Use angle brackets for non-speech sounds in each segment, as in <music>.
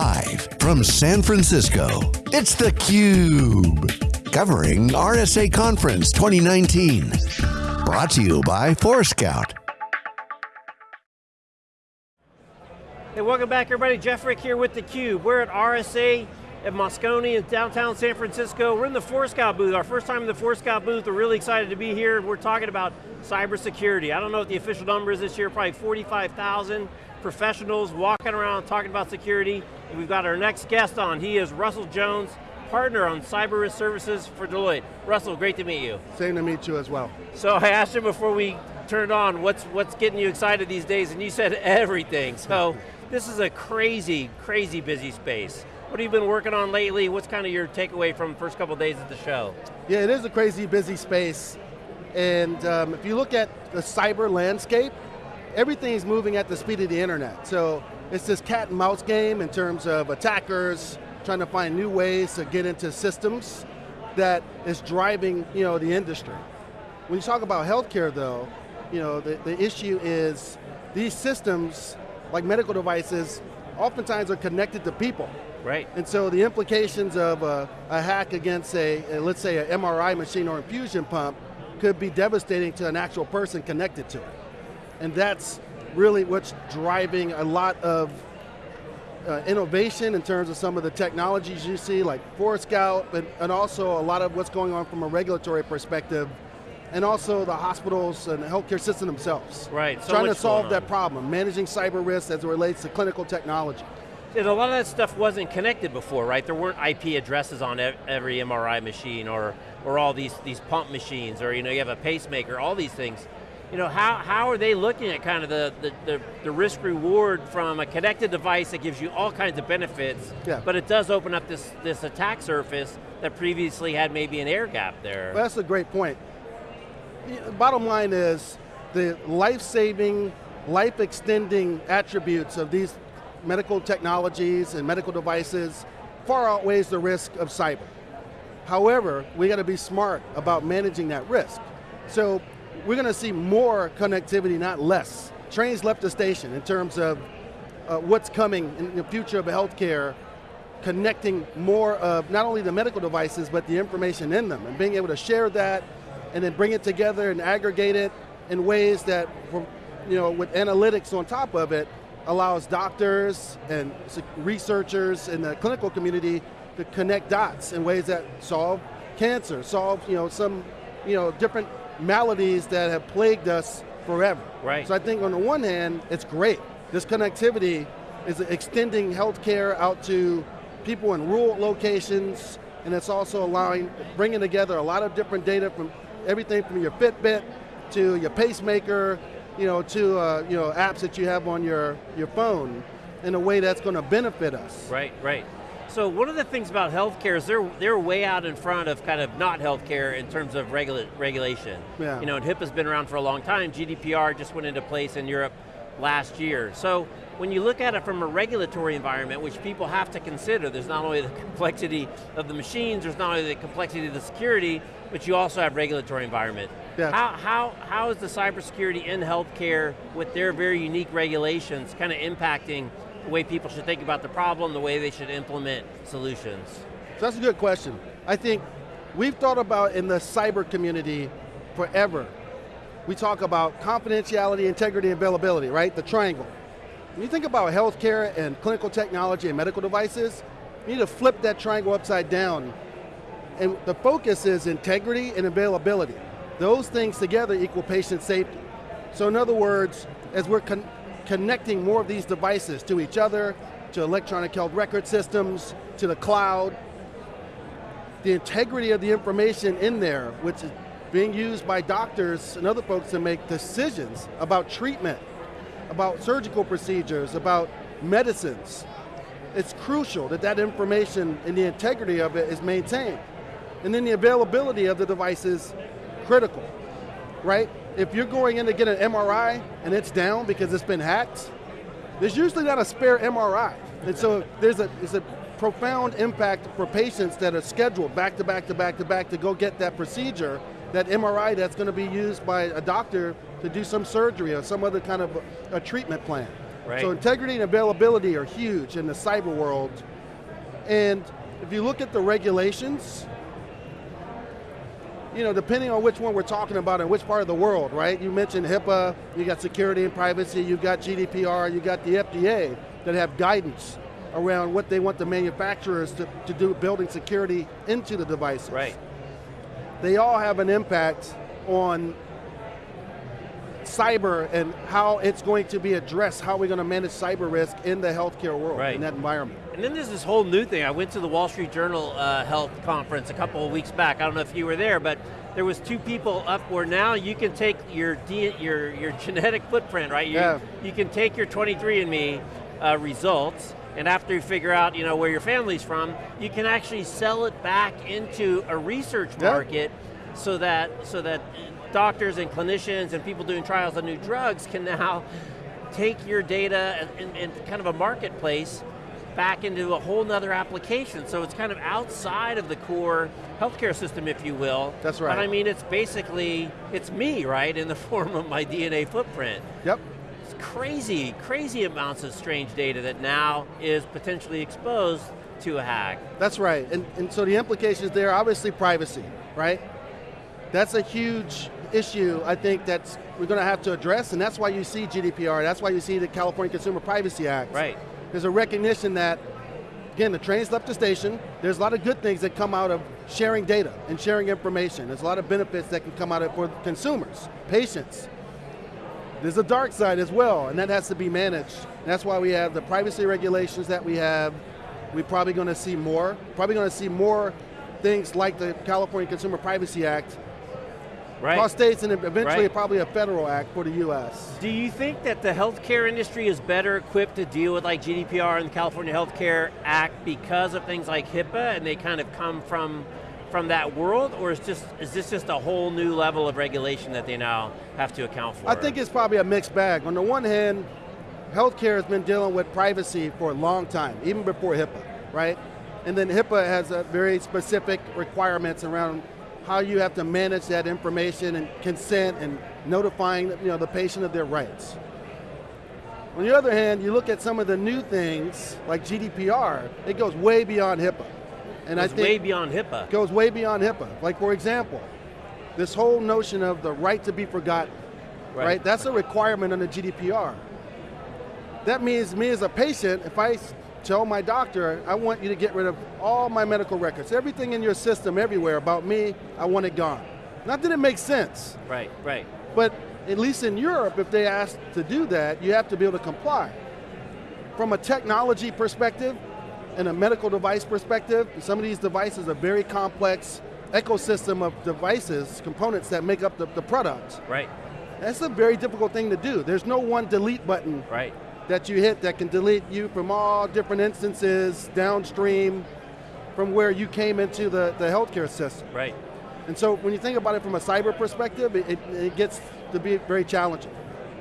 Live from San Francisco, it's theCUBE. Covering RSA Conference 2019. Brought to you by Forescout. Hey, welcome back everybody. Jeff Frick here with theCUBE. We're at RSA at Moscone in downtown San Francisco. We're in the Forescout booth, our first time in the Forescout booth. We're really excited to be here. We're talking about cybersecurity. I don't know what the official number is this year, probably 45,000 professionals walking around talking about security. And we've got our next guest on. He is Russell Jones, partner on cyber risk services for Deloitte. Russell, great to meet you. Same to meet you as well. So I asked you before we turned on, what's, what's getting you excited these days, and you said everything. So <laughs> this is a crazy, crazy busy space. What have you been working on lately? What's kind of your takeaway from the first couple days of the show? Yeah, it is a crazy busy space. And um, if you look at the cyber landscape, everything's moving at the speed of the internet. So it's this cat and mouse game in terms of attackers trying to find new ways to get into systems that is driving you know, the industry. When you talk about healthcare though, you know, the, the issue is these systems, like medical devices, oftentimes are connected to people. Right. And so the implications of a, a hack against a, a, let's say an MRI machine or infusion pump could be devastating to an actual person connected to it. And that's really what's driving a lot of uh, innovation in terms of some of the technologies you see, like Forescout, but, and also a lot of what's going on from a regulatory perspective, and also the hospitals and the healthcare system themselves. Right, so Trying to solve that problem, managing cyber risk as it relates to clinical technology. And a lot of that stuff wasn't connected before, right? There weren't IP addresses on every MRI machine or, or all these, these pump machines, or you know, you have a pacemaker, all these things you know, how, how are they looking at kind of the, the, the, the, risk reward from a connected device that gives you all kinds of benefits, yeah. but it does open up this, this attack surface that previously had maybe an air gap there. Well, that's a great point. Bottom line is, the life-saving, life-extending attributes of these medical technologies and medical devices far outweighs the risk of cyber. However, we got to be smart about managing that risk. So we're going to see more connectivity, not less. Trains left the station in terms of uh, what's coming in the future of healthcare, connecting more of not only the medical devices, but the information in them, and being able to share that, and then bring it together and aggregate it in ways that, you know, with analytics on top of it, allows doctors and researchers in the clinical community to connect dots in ways that solve cancer, solve you know, some you know, different maladies that have plagued us forever. Right. So I think on the one hand, it's great. This connectivity is extending healthcare out to people in rural locations, and it's also allowing, bringing together a lot of different data from everything from your Fitbit to your pacemaker, you know, to uh, you know apps that you have on your, your phone in a way that's going to benefit us. Right, right. So one of the things about healthcare is they're, they're way out in front of kind of not healthcare in terms of regula regulation. Yeah. You know, and HIPAA's been around for a long time. GDPR just went into place in Europe last year. So when you look at it from a regulatory environment, which people have to consider, there's not only the <laughs> complexity of the machines, there's not only the complexity of the security, but you also have regulatory environment. Yeah. How, how, how is the cybersecurity in healthcare with their very unique regulations kind of impacting the way people should think about the problem, the way they should implement solutions? So that's a good question. I think we've thought about in the cyber community forever. We talk about confidentiality, integrity, availability, right? The triangle. When you think about healthcare and clinical technology and medical devices, you need to flip that triangle upside down. And the focus is integrity and availability. Those things together equal patient safety. So in other words, as we're connecting more of these devices to each other, to electronic health record systems, to the cloud. The integrity of the information in there, which is being used by doctors and other folks to make decisions about treatment, about surgical procedures, about medicines. It's crucial that that information and the integrity of it is maintained. And then the availability of the device is critical, right? If you're going in to get an MRI and it's down because it's been hacked, there's usually not a spare MRI. And so there's a, there's a profound impact for patients that are scheduled back to back to back to back to go get that procedure, that MRI that's going to be used by a doctor to do some surgery or some other kind of a, a treatment plan. Right. So integrity and availability are huge in the cyber world. And if you look at the regulations, you know, depending on which one we're talking about and which part of the world, right? You mentioned HIPAA, you got security and privacy, you got GDPR, you got the FDA that have guidance around what they want the manufacturers to, to do building security into the devices. Right. They all have an impact on cyber and how it's going to be addressed, how we're going to manage cyber risk in the healthcare world, Right. in that environment. And then there's this whole new thing. I went to the Wall Street Journal uh, Health Conference a couple of weeks back. I don't know if you were there, but there was two people up where now you can take your your your genetic footprint, right? You, Yeah. You can take your 23andMe uh, results, and after you figure out, you know, where your family's from, you can actually sell it back into a research Yeah. market, so that so that doctors and clinicians and people doing trials on new drugs can now take your data in, and kind of a marketplace back into a whole nother application. So it's kind of outside of the core healthcare system, if you will. That's right. But I mean, it's basically, it's me, right, in the <laughs> form of my DNA footprint. Yep. It's crazy, crazy amounts of strange data that now is potentially exposed to a hack. That's right, and, and so the implications there, obviously privacy, right? That's a huge issue, I think, that's we're going to have to address, and that's why you see GDPR, that's why you see the California Consumer Privacy Act. Right. There's a recognition that, again, the train's left the station, there's a lot of good things that come out of sharing data and sharing information. There's a lot of benefits that can come out of it for consumers, patients. There's a dark side as well, and that has to be managed. And that's why we have the privacy regulations that we have. We're probably going to see more. Probably going to see more things like the California Consumer Privacy Act Right. across states and eventually Right. probably a federal act for the US. Do you think that the healthcare industry is better equipped to deal with like GDPR and the California Healthcare Act because of things like HIPAA and they kind of come from from that world, or is just is this just a whole new level of regulation that they now have to account for? I think it's probably a mixed bag. On the one hand, healthcare has been dealing with privacy for a long time, even before HIPAA, right? And then HIPAA has a very specific requirements around how you have to manage that information and consent and notifying you know, the patient of their rights. On the other hand, you look at some of the new things like GDPR, it goes way beyond HIPAA. And it's I think way beyond HIPAA. goes way beyond HIPAA. Like for example, this whole notion of the right to be forgotten, Right. right? That's a requirement under GDPR. That means me as a patient, if I tell my doctor, I want you to get rid of all my medical records, everything in your system everywhere about me, I want it gone. Not that it makes sense, Right, right. but at least in Europe, if they ask to do that, you have to be able to comply. From a technology perspective and a medical device perspective, some of these devices are very complex ecosystem of devices, components that make up the, the product. Right, That's a very difficult thing to do. There's no one delete button right. That you hit that can delete you from all different instances downstream from where you came into the, the healthcare system. Right. And so when you think about it from a cyber perspective, it, it, gets to be very challenging.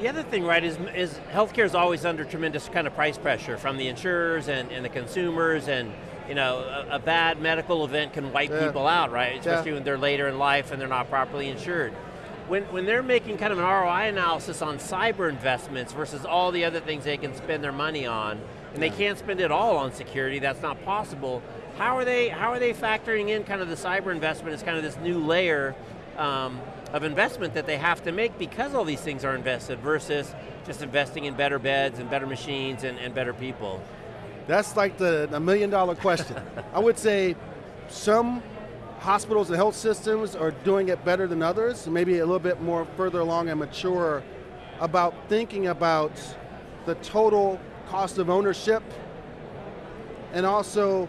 The other thing, right, is, is healthcare is always under tremendous kind of price pressure from the insurers and, and the consumers and you know, a, a bad medical event can wipe Yeah. people out, right? Especially Yeah. when they're later in life and they're not properly insured. When, when they're making kind of an ROI analysis on cyber investments versus all the other things they can spend their money on, and they can't spend it all on security, that's not possible, how are they, how are they factoring in kind of the cyber investment as kind of this new layer um, of investment that they have to make because all these things are invested versus just investing in better beds and better machines and, and better people? That's like the, the million dollar question. I would say some hospitals and health systems are doing it better than others, maybe a little bit more further along and mature about thinking about the total cost of ownership and also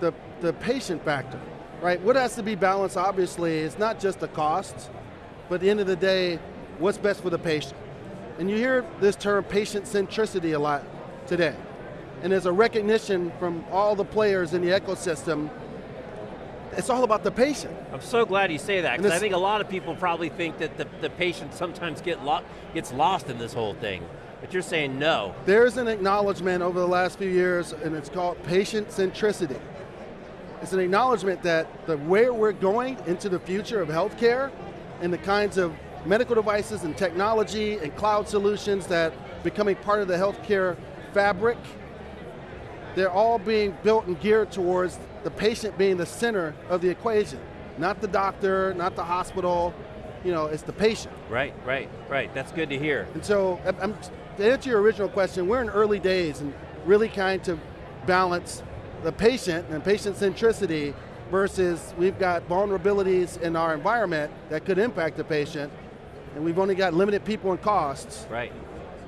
the, the patient factor, right? What has to be balanced, obviously, is not just the cost, but at the end of the day, what's best for the patient. And you hear this term patient centricity a lot today. And there's a recognition from all the players in the ecosystem, it's all about the patient. I'm so glad you say that, because I think a lot of people probably think that the, the patient sometimes get lo gets lost in this whole thing. But you're saying no. There's an acknowledgement over the last few years, and it's called patient centricity. It's an acknowledgement that the where we're going into the future of healthcare and the kinds of medical devices and technology and cloud solutions that becoming part of the healthcare fabric, they're all being built and geared towards the patient being the center of the equation. Not the doctor, not the hospital, you know, it's the patient. Right, right, right. That's good to hear. And so, I'm, to answer your original question, we're in early days and really trying to balance the patient and patient centricity versus we've got vulnerabilities in our environment that could impact the patient, and we've only got limited people and costs. Right,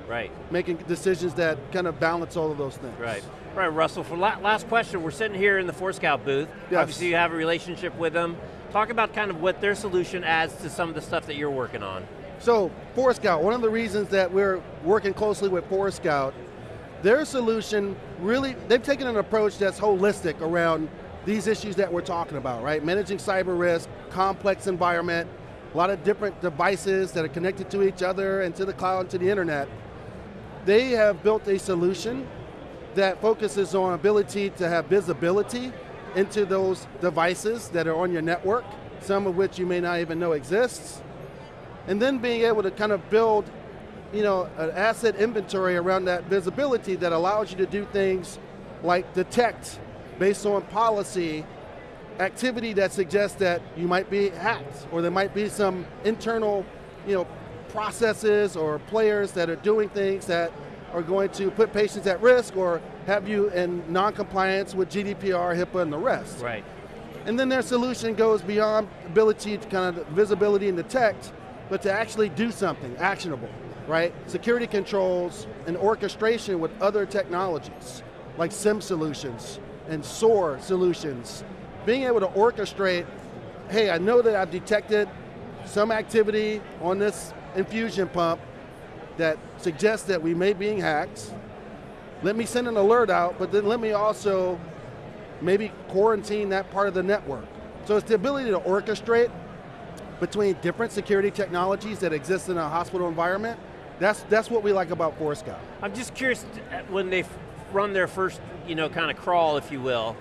right. Making decisions that kind of balance all of those things. Right. Right, Russell, for la last question, we're sitting here in the Forescout booth. Yes. Obviously you have a relationship with them. Talk about kind of what their solution adds to some of the stuff that you're working on. So, Forescout, one of the reasons that we're working closely with Forescout, their solution really, they've taken an approach that's holistic around these issues that we're talking about, right? Managing cyber risk, complex environment, a lot of different devices that are connected to each other and to the cloud and to the internet. They have built a solution that focuses on ability to have visibility into those devices that are on your network, some of which you may not even know exists, and then being able to kind of build you know, an asset inventory around that visibility that allows you to do things like detect, based on policy, activity that suggests that you might be hacked, or there might be some internal you know, processes or players that are doing things that are going to put patients at risk or have you in non-compliance with GDPR, HIPAA, and the rest. Right. And then their solution goes beyond ability to kind of visibility and detect, but to actually do something actionable, right? Security controls and orchestration with other technologies, like SIEM solutions and SOAR solutions. Being able to orchestrate, hey, I know that I've detected some activity on this infusion pump that suggests that we may be being hacked. Let me send an alert out, but then let me also maybe quarantine that part of the network. So it's the ability to orchestrate between different security technologies that exist in a hospital environment. That's, that's what we like about Forescout. I'm just curious, when they run their first, you know, kind of crawl, if you will,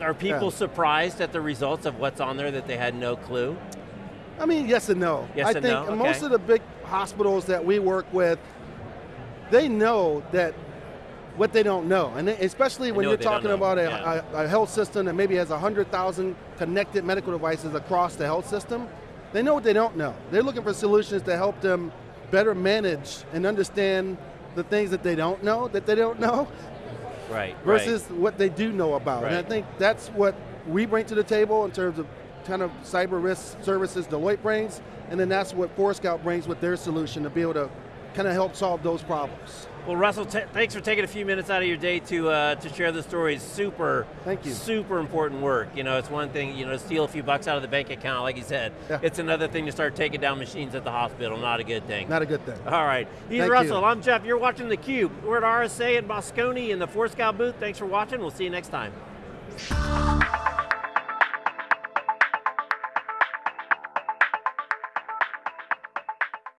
are people Yeah. surprised at the results of what's on there that they had no clue? I mean, yes and no. Yes I and think no, most okay. of the big hospitals that we work with, they know that what they don't know, and they- especially when you're talking about a, yeah. a, a health system that maybe has 100,000 connected medical devices across the health system, they know what they don't know. They're looking for solutions to help them better manage and understand the things that they don't know, that they don't know, Right, versus what they do know about. And I think that's what we bring to the table in terms of kind of cyber risk services Deloitte brings, and then that's what Forescout brings with their solution to be able to kind of help solve those problems. Well, Russell, t- thanks for taking a few minutes out of your day to uh, to share the stories. Super, Thank you. super important work. You know, it's one thing, you know, to steal a few bucks out of the bank account, like you said. Yeah. It's another thing to start taking down machines at the hospital, not a good thing. Not a good thing. All right, he's Thank Russell, you. I'm Jeff, you're watching theCUBE. We're at RSA in Moscone in the Forescout booth. Thanks for watching, we'll see you next time.